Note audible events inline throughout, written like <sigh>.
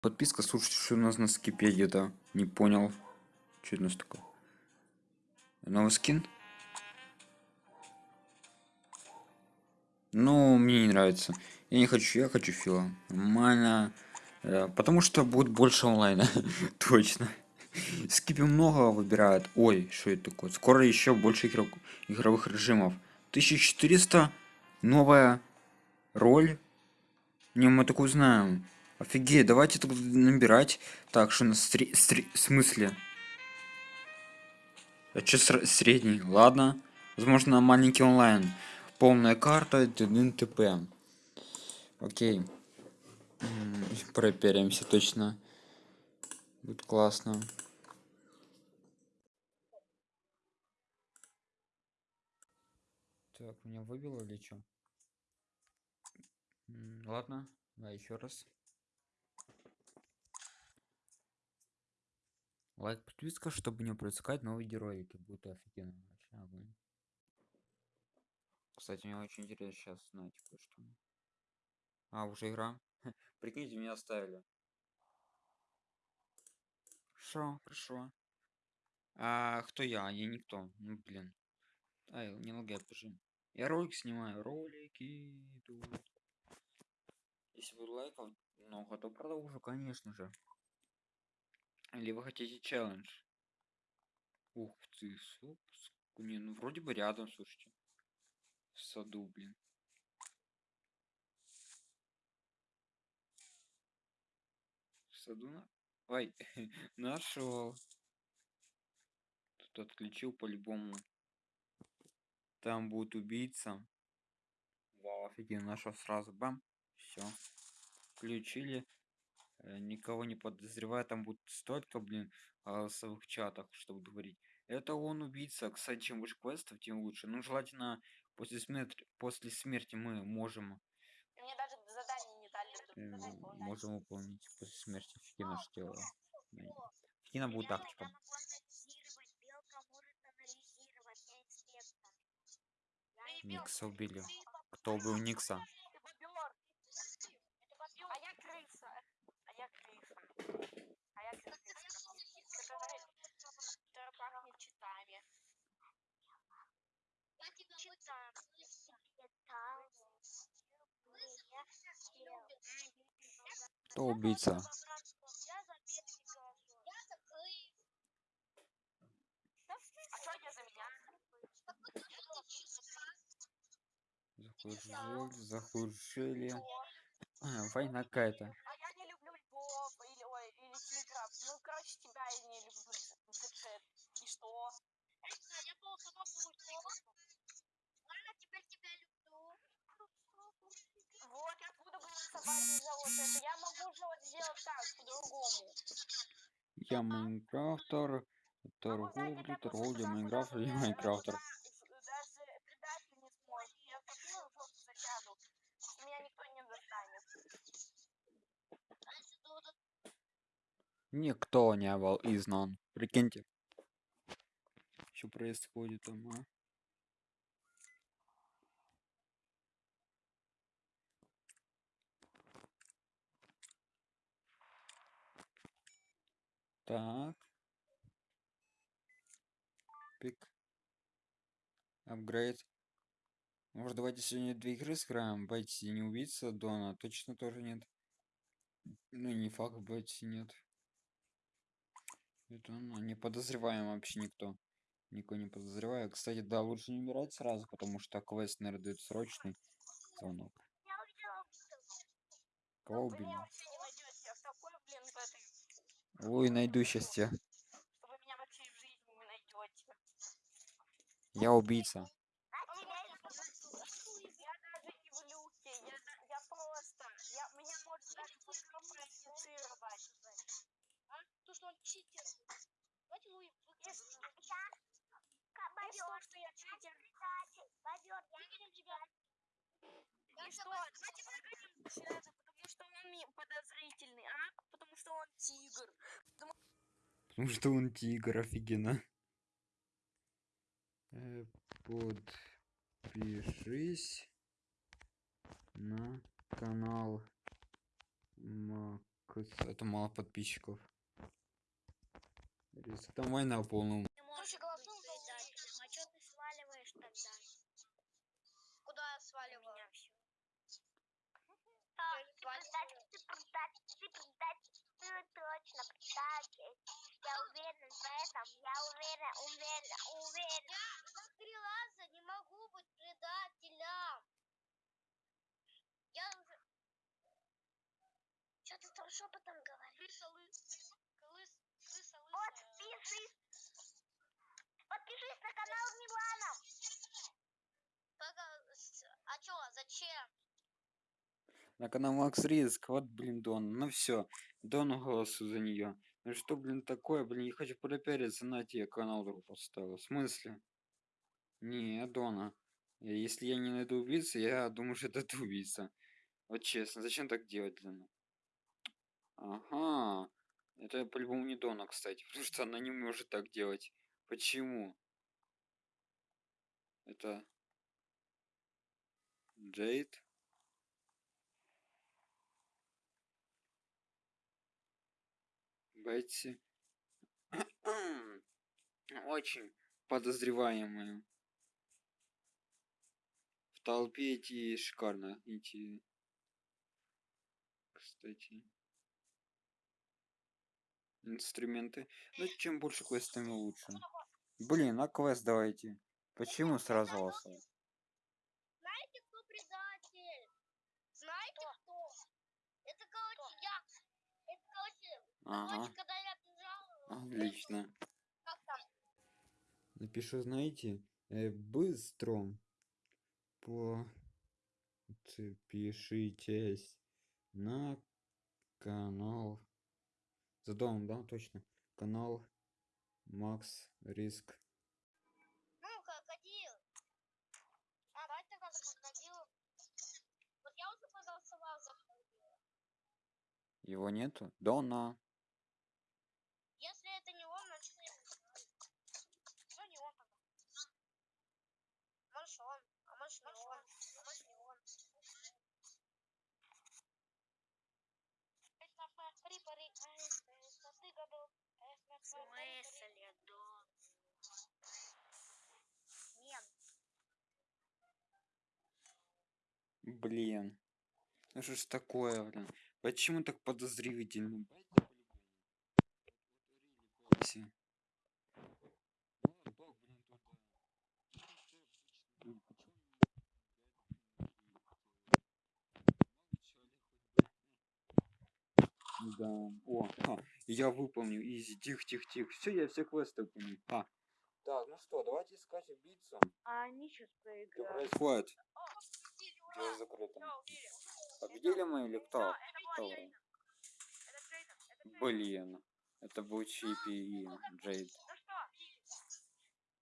Подписка, слушайте, что у нас на скипе где-то. Не понял. Что это у нас такое? Новый скин? Ну, мне не нравится. Я не хочу, я хочу фила. Нормально. Э, потому что будет больше онлайна. <laughs> Точно. Скипе много выбирают. Ой, что это такое? Скоро еще больше игрок, игровых режимов. 1400 новая роль. Не, мы такую знаем. Офигеть, давайте тут набирать. Так, что на стри... стри... в смысле? А что средний? Ладно. Возможно, маленький онлайн. Полная карта, ТП. Окей. Проверимся точно. Будет классно. Так, меня выбило или что? Ладно, да, еще раз. Лайк, подписка, чтобы не пропускать новые героики. Будет офигенно. Вообще огонь. Кстати, мне очень интересно сейчас знать кое-что. А, уже игра? <laughs> Прикиньте, меня оставили. Хорошо, хорошо. А кто я? Я никто. Ну, блин. Ай, не лагай, покажи. Я ролик снимаю. Ролики идут. Если будет лайков много, то продолжу, конечно же. Или вы хотите челлендж? Ух ты, супс. Не, ну вроде бы рядом, слушайте. В саду, блин. В саду на... Ой, <laughs> нашел. Тут отключил по-любому. Там будет убийца. Вау, офигенно, нашел сразу, бам. Все. Включили. Э, никого не подозревая, там будет столько, блин, голосовых чатах, чтобы говорить. Это он убийца. Кстати, чем больше квестов, тем лучше. Ну, желательно после смерти, после смерти мы можем... Мне даже задание не дали. Можем выполнить после смерти. Фигина что делала. Фигина будет тактика. Никса убили. Кто убил Никса? Кто убийца? Захужили, захужили. А, война какая-то. А я не люблю львов или, ой, или тигров. Ну, короче, тебя я не люблю в И что? Я плохо Ладно, теперь тебя люблю. Вот, я буду голосовать за вот это. Я могу же вот сделать так, по-другому. Я Майнкрафтер, торговля, торговля, Майнкрафтер и Майнкрафтер. Никто не был изгнан. Прикиньте. Что происходит там, а? Так. Пик. Апгрейд. Может, давайте сегодня две игры сыграем? Байтси не убийца, Дона точно тоже нет. Ну, не факт, Байтси нет. Это ну, не подозреваем вообще никто. Никого не подозреваю. Кстати, да, лучше не умирать сразу, потому что квест, наверное, дает срочный звонок. Кого убили? Ой, найду сейчас тебя. Я убийца. То, что он читер. Давайте вы Бобер, что я читер. Бобер, выгоним тебя. Подозрительный, а? Потому что он тигр. Потому, потому что он тигр, офигенно. Э, подпишись на канал Мак Кажется, Это мало подписчиков. Там война полная. Ты можешь голосуем предателем, а чё ты сваливаешь тогда? Куда я сваливаю? Меня всё. Так, ты предатель, ты предатель, ты предатель, ты Я уверен в этом, я уверен, уверен, уверен. Я раза не могу быть предателем. Я уже... Что ты там шепотом говоришь? Крыса лыс... Крыс... Крыса Подпишись! Подпишись на канал Милана! А чё, зачем? На канал Макс Риск. Вот, блин, Дон. Ну все. Дон голосую за нее. Ну что, блин, такое? Блин, я хочу пропиариться. На тебе канал друг поставил. В смысле? Не, Дона. Э, Если я не найду убийцу, я думаю, что это ты убийца. Вот честно, зачем так делать, блин? Ага. Это по-любому не Дона, кстати. <laughs> Потому что она не может так делать. Почему? Это... Джейд? Бетси. Очень подозреваемые. В толпе эти шикарно. Эти... Кстати. Инструменты. Ну, чем больше квест, тем лучше. Блин, а квест давайте. Почему сразу голосовать? Знаете, кто предатель? Знаете, кто? Это, короче, я. Это, короче, Ага, отлично. Напишу, знаете, э, быстро подпишитесь на канал. За домом, да, точно. Канал Макс Риск. Ну, крокодил. А, давай тогда за крокодила. Вот я уже проголосовал за крокодила. Его нету? Дона. Если это не он, значит я не знаю. Ну, не он тогда. Может он, а может не он, а может не он. В смысле, да? Нет. Блин. Ну что ж такое, блин? Почему так подозрительно? Бетси. Ну, бог, блин, тут, э, ну, почему- Да. О, ха, я выполню. Изи, тихо, тихо, тихо. Все, я все квесты выполнил. А. Так, ну что, давайте искать убийцу. А они сейчас Что проиграют. происходит? Дело закрыто. Победили мы или кто? Кто? Блин. Это был Чипи и Джейд. Ну что,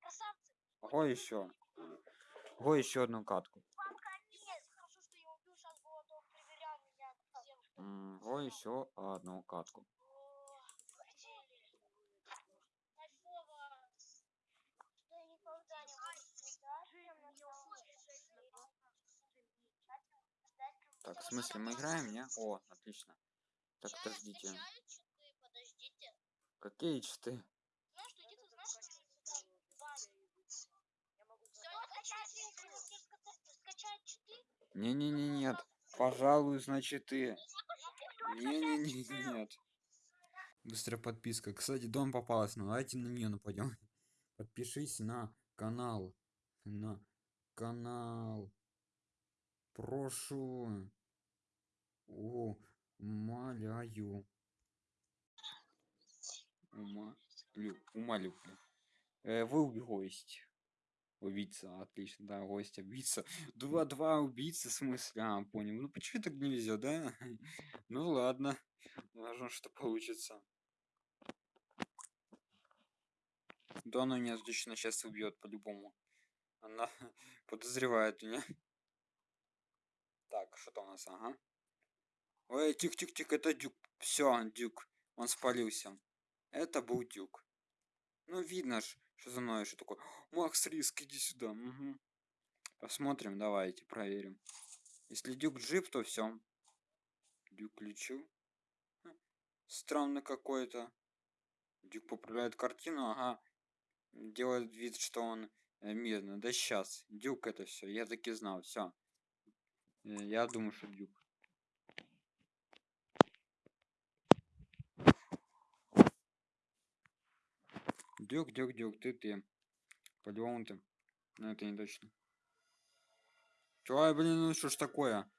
красавцы, Ого, еще. Ого, еще одну катку. вам конец. Хорошо, что я убил сейчас было, то проверял меня Ого, еще одну катку. Так, в смысле, мы играем, не? О, отлично. Так, подождите. Подождите. Какие читы? Знаешь, что где-то знаешь, что Я могу скачать читы. Не-не-не, нет. Пожалуй, значит ты. Не-не-не, нет. Быстрая подписка. Кстати, дом попалась, но давайте на нее нападем. <laughs> Подпишись на канал. На канал. Прошу. Умоляю. Умолю. Умолю. Э, вы гость. Убийца, отлично, да, гость, убийца. <laughs> Два-два убийцы, в смысле? А, понял. Ну почему так не везет, да? <laughs> Ну ладно. Важно, что получится. Да она меня точно сейчас убьет по-любому. Она <laughs> подозревает меня. Так, что там у нас? Ага. Ой, тик-тик-тик, это Дюк. Все, Дюк. Он спалился. Это был Дюк. Ну, видно ж, что за мной что такое. Макс Риск, иди сюда. Мгм. Посмотрим, давайте, проверим. Если Дюк жив, то все. Дюк лечу. Ха, Странный какой-то. Дюк поправляет картину, ага. Делает вид, что он э, мирный. Да сейчас. Дюк это все. Я таки знал. Все. Я думаю, что Дюк. Дюк, дюк, дюк, ты, ты. По-любому ты. Но это не точно. Чё, блин, ну что ж такое?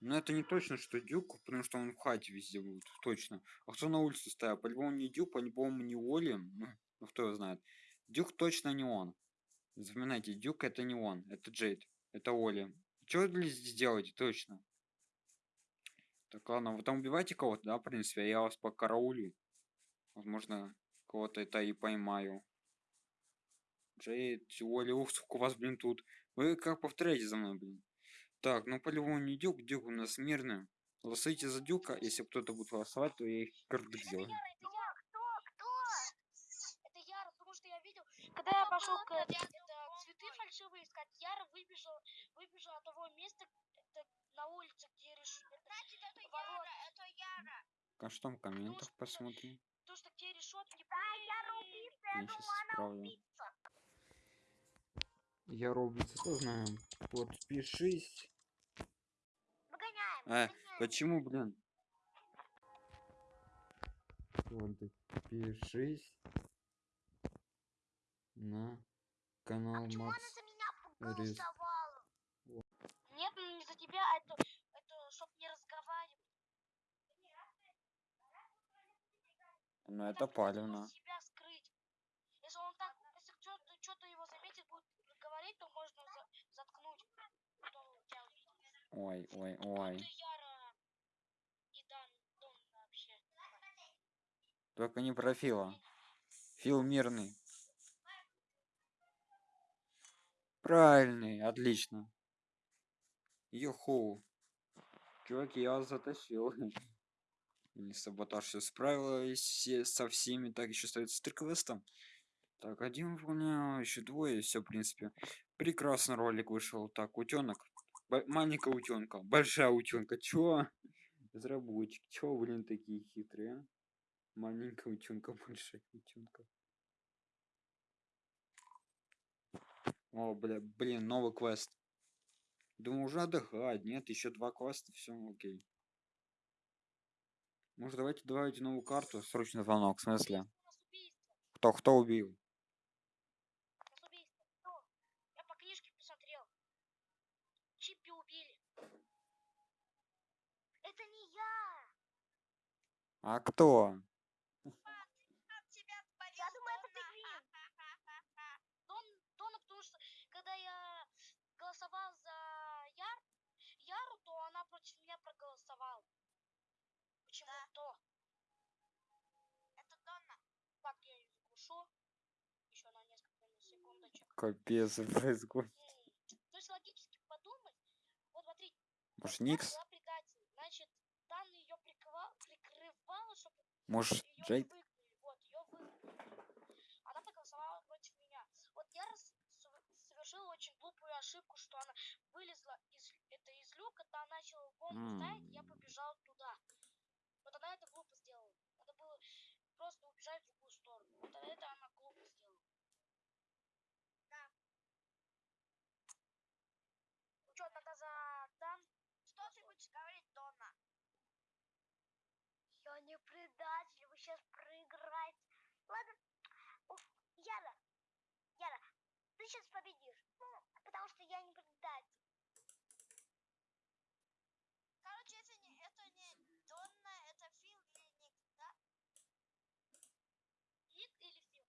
Ну это не точно, что Дюк, потому что он в хате везде будет, точно. А кто на улице стоял? По-любому не Дюк, по-любому не Оли. Ну, ну кто его знает. Дюк точно не он. Запоминайте, Дюк это не он, это Джейд, это Оли. Что вы здесь делаете, точно? Так, ладно, вы там убиваете кого-то, да, в принципе, а я вас по караулю. Возможно, кого-то это и поймаю. Джейд, Оли, ух, сколько у вас, блин, тут. Вы как повторяете за мной, блин? Так, ну по-любому не Дюк, Дюк у нас мирный. Голосуйте за Дюка, если кто-то будет голосовать, то я их кирдык Это сделаю. я, это я. Кто, кто? Это Яра, потому что я видел, когда я пошел к это, цветы фальшивые искать, Яра выбежал, выбежал от того места, это на улице, где решили. Значит, это Яра, это Яра. А что там в комментах посмотрим? То, что где решетки. Да, Яра убийца, я Я думаю, она исправлю. убийца. Я убийца тоже знаю. Подпишись. Выгоняем, Э, выгоняем. почему, блин? Подпишись на канал Почему она Макс. за меня Рис. Нет, ну не за тебя, а это, это чтоб не разговаривать. Ну это палевно. себя скрыть. Если он так, если кто-то что-то его заметит, будет говорить, то можно за- заткнуть. Ой, ой, ой. Только не про Фила. Фил мирный. Правильный, отлично. Юху. Чуваки, я вас затащил. <laughs> Или саботаж все справилась все, со всеми. Так, еще остается три квеста. Так, один выполнял, еще двое, все, в принципе. Прекрасно ролик вышел. Так, утенок. маленькая утенка. Большая утенка. Чё? Разработчик. Чё, блин, такие хитрые? а? Маленькая утенка, <laughs> большая утенка. О, бля, блин, новый квест. Думаю, уже отдыхать. Нет, еще два квеста, все, окей. Может, давайте добавить новую карту? Срочный звонок, в смысле? Кто, кто убил? У нас убийство. Кто? Я по книжке посмотрел. Чипи убили. Это не я. А кто? Я думаю, это пингвин. <laughs> Дон, Дона, потому что когда я голосовал за Яр, Яру, то она против меня проголосовала. Почему-то. Это Донна. Так, я ее заглушу. Еще на несколько секундочек. Капец, <laughs> происходит. То есть логически подумать. Вот смотрите. Может, Никс? была предатель. Значит, Дан ее прикрывал, прикрывала, чтобы Может, ее Джейд? выгнали. Вот, ее выгнали. Она проголосовала против меня. Вот я раз сов- совершила очень глупую ошибку, что она вылезла из, это из люка, там начала бомбу ставить, я побежал туда. Она это глупо сделала. Надо было просто убежать в другую сторону. Вот это она глупо сделала. Да. Ну что, тогда за Дан? Что ты будешь говорить, Донна? Я не предатель, вы сейчас проиграете. Ладно, Уф, Яра, Яра, ты сейчас победишь. Ну, потому что я не предатель. Короче, это не, это не Донна, это Фил или Ник, да? Ник или Фил?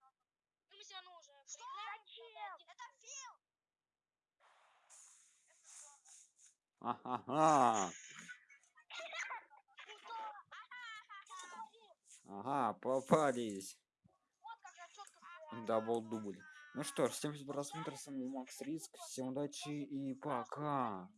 Ну, мы все равно уже Что? проиграем. Зачем? Это Фил! Ага. Ага, попались. Дабл дубль. Ну что ж, всем спасибо за просмотр, с вами Макс Риск. Всем удачи и пока.